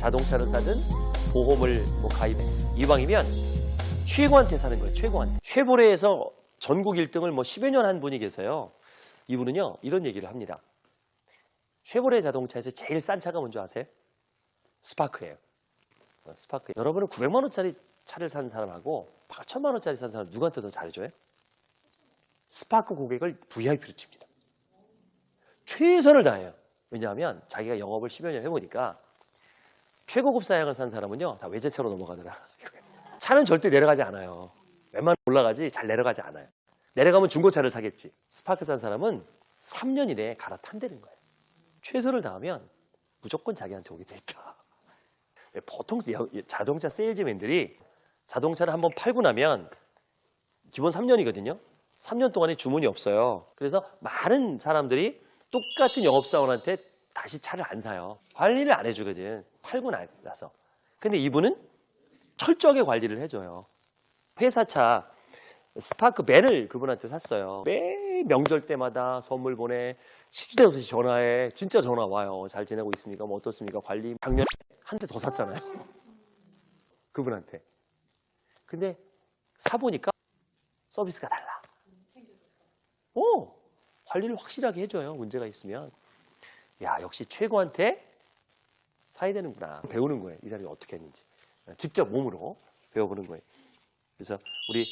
자동차를 사든 보험을 뭐 가입해. 이왕이면 최고한테 사는 거예요. 최고한테. 쉐보레에서 전국 1등을 뭐 10여 년 한 분이 계세요. 이분은요. 이런 얘기를 합니다. 쉐보레 자동차에서 제일 싼 차가 뭔지 아세요? 스파크예요. 어, 스파크. 여러분은 900만 원짜리 차를 산 사람하고 8천만 원짜리 산 사람 누구한테 더 잘해줘요? 스파크 고객을 VIP로 칩니다. 최선을 다해요. 왜냐하면 자기가 영업을 10여 년 해보니까 최고급 사양을 산 사람은요 다 외제차로 넘어가더라. 차는 절대 내려가지 않아요. 웬만하면 올라가지 잘 내려가지 않아요. 내려가면 중고차를 사겠지. 스파크 산 사람은 3년 이내에 갈아탄다는 거예요. 최선을 다하면 무조건 자기한테 오게 돼 있다. 보통 여- 자동차 세일즈맨들이 자동차를 한번 팔고 나면 기본 3년이거든요. 3년 동안에 주문이 없어요. 그래서 많은 사람들이 똑같은 영업사원한테 다시 차를 안 사요. 관리를 안 해주거든. 팔고 나- 나서. 근데 이분은 철저하게 관리를 해줘요. 회사 차 스파크 벤을 그분한테 샀어요. 매 명절 때마다 선물 보내. 시도 없이 전화해. 진짜 전화 와요. 잘 지내고 있습니까? 뭐 어떻습니까? 관리. 작년에 한 대 더 샀잖아요. 그분한테. 근데 사보니까 서비스가 달라. 오! 관리를 확실하게 해줘요. 문제가 있으면. 야, 역시 최고한테 사야 되는구나. 배우는 거예요. 이 사람이 어떻게 했는지. 직접 몸으로 배워보는 거예요. 그래서 우리